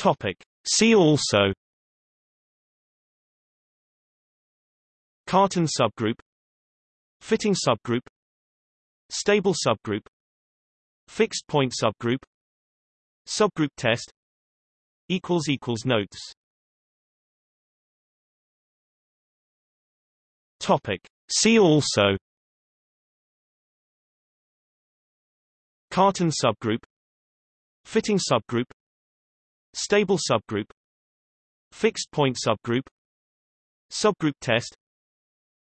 Topic. See also Cartan subgroup Fitting subgroup Stable subgroup Fixed point subgroup Subgroup test equals equals notes Topic See also Cartan subgroup Fitting subgroup Stable subgroup. Fixed point subgroup. Subgroup test.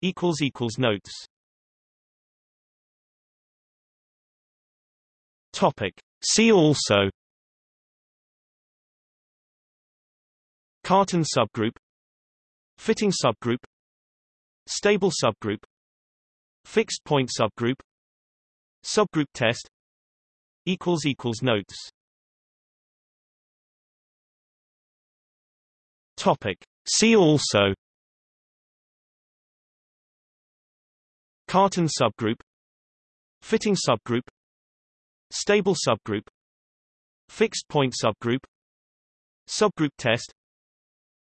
Equals equals notes. Topic. See also. Cartan subgroup. Fitting subgroup. Stable subgroup. Fixed point subgroup. Subgroup test. Equals equals notes Topic. See also. Cartan subgroup. Fitting subgroup. Stable subgroup. Fixed point subgroup. Subgroup test.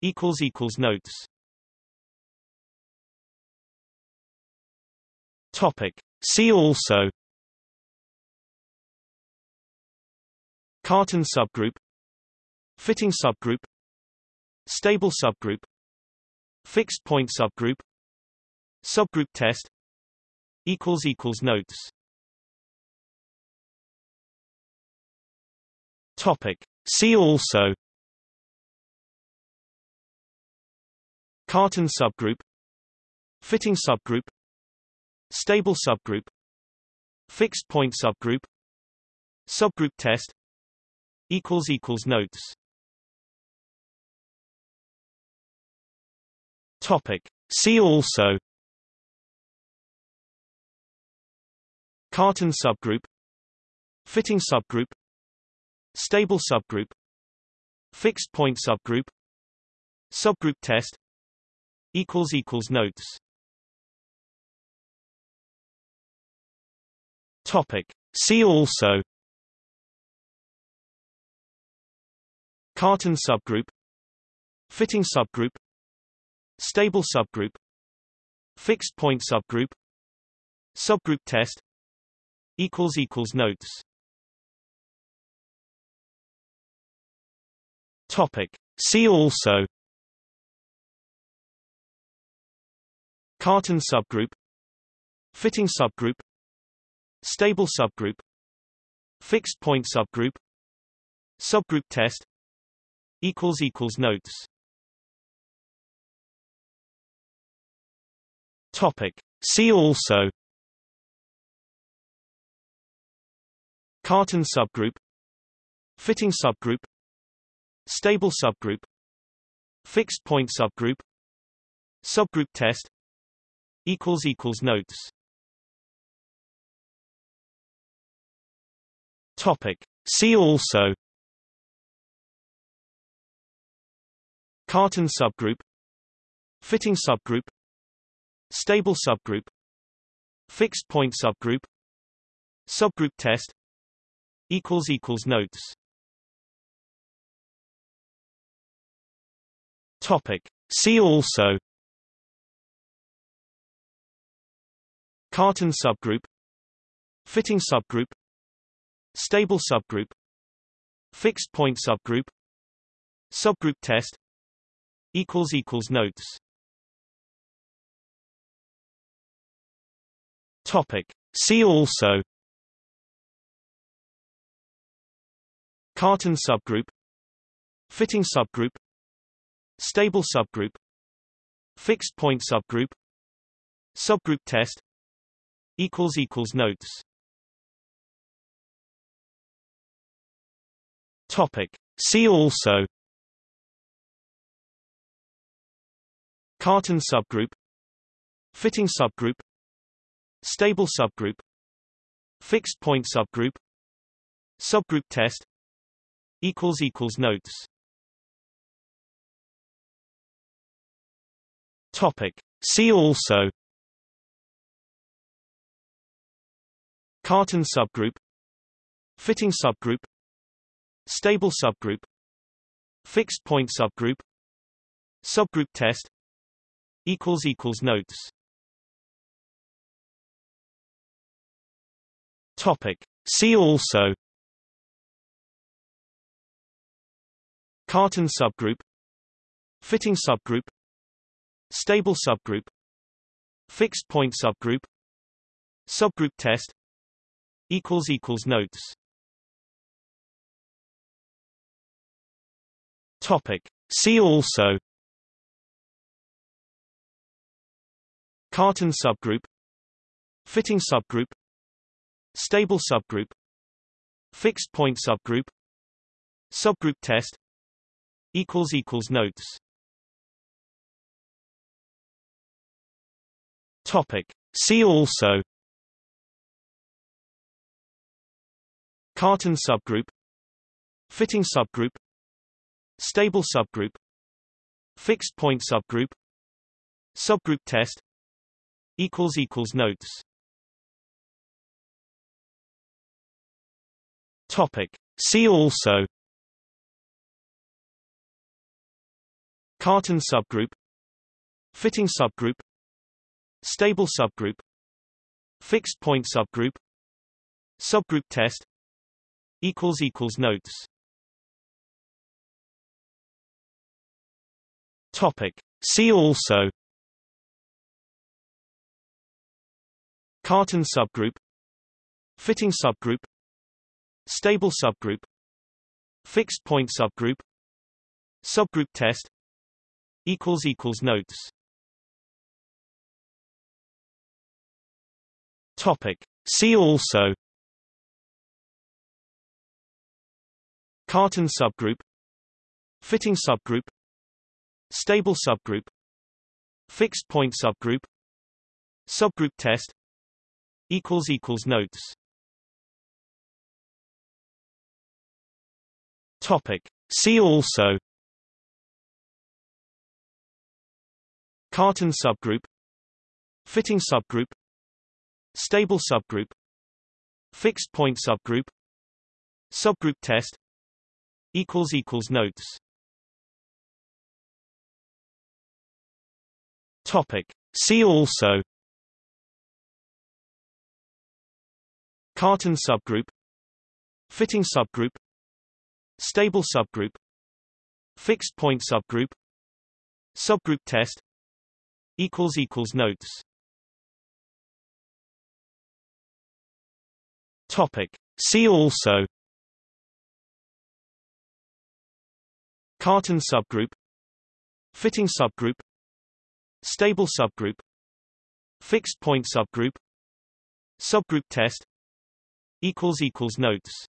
Equals equals notes. Topic. See also. Cartan subgroup. Fitting subgroup Stable subgroup. Fixed point subgroup. Subgroup test. Equals equals notes. Topic. See also. Cartan subgroup. Fitting subgroup. Stable subgroup. Fixed point subgroup. Subgroup test. Equals equals notes Topic. See also. Cartan subgroup. Fitting subgroup. Stable subgroup. Fixed point subgroup. Subgroup test. Equals equals notes. Topic. See also. Cartan subgroup. Fitting subgroup Stable subgroup. Fixed point subgroup. Subgroup test. Equals equals notes. Topic. See also. Cartan subgroup. Fitting subgroup. Stable subgroup. Fixed point subgroup. Subgroup test. Equals equals notes Topic. See also. Cartan subgroup. Fitting subgroup. Stable subgroup. Fixed point subgroup. Subgroup test. Equals equals notes. Topic. See also. Cartan subgroup. Fitting subgroup Stable subgroup. Fixed point subgroup. Subgroup test. Equals equals notes. Topic. See also. Cartan subgroup. Fitting subgroup. Stable subgroup. Fixed point subgroup. Subgroup test. Equals equals notes Topic. See also Cartan subgroup Fitting subgroup Stable subgroup Fixed point subgroup Subgroup test equals equals notes. Topic. See also Cartan subgroup Fitting subgroup Stable subgroup. Fixed point subgroup. Subgroup test. Equals equals notes. Topic. See also. Cartan subgroup. Fitting subgroup. Stable subgroup. Fixed point subgroup. Subgroup test. Equals equals notes Topic. See also. Cartan subgroup. Fitting subgroup. Stable subgroup. Fixed point subgroup. Subgroup test. Equals equals notes. Topic. See also. Cartan subgroup. Fitting subgroup Stable subgroup. Fixed point subgroup. Subgroup test. Equals equals notes. Topic. See also. Cartan subgroup. Fitting subgroup. Stable subgroup. Fixed point subgroup. Subgroup test. Equals equals notes Topic. See also. Cartan subgroup. Fitting subgroup. Stable subgroup. Fixed point subgroup. Subgroup test. Equals equals notes. Topic. See also. Cartan subgroup. Fitting subgroup Stable subgroup. Fixed point subgroup. Subgroup test. Equals equals notes. Topic. See also. Cartan subgroup. Fitting subgroup. Stable subgroup. Fixed point subgroup. Subgroup test. Equals equals notes Topic. See also. Cartan subgroup. Fitting subgroup. Stable subgroup. Fixed point subgroup. Subgroup test. Equals equals notes. Topic. See also. Cartan subgroup. Fitting subgroup Stable subgroup. Fixed point subgroup. Subgroup test. Equals equals notes. Topic. See also. Cartan subgroup. Fitting subgroup. Stable subgroup. Fixed point subgroup. Subgroup test. Equals equals notes